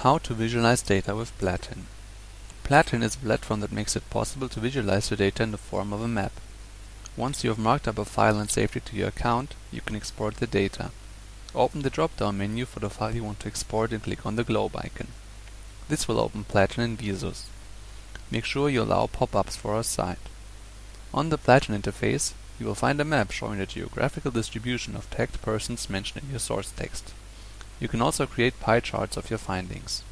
How to visualize data with Platin. Platin is a platform that makes it possible to visualize your data in the form of a map. Once you have marked up a file and saved it to your account, you can export the data. Open the drop-down menu for the file you want to export and click on the globe icon. This will open Platin in Visus. Make sure you allow pop-ups for our site. On the Platin interface, you will find a map showing the geographical distribution of tagged persons mentioned in your source text. You can also create pie charts of your findings.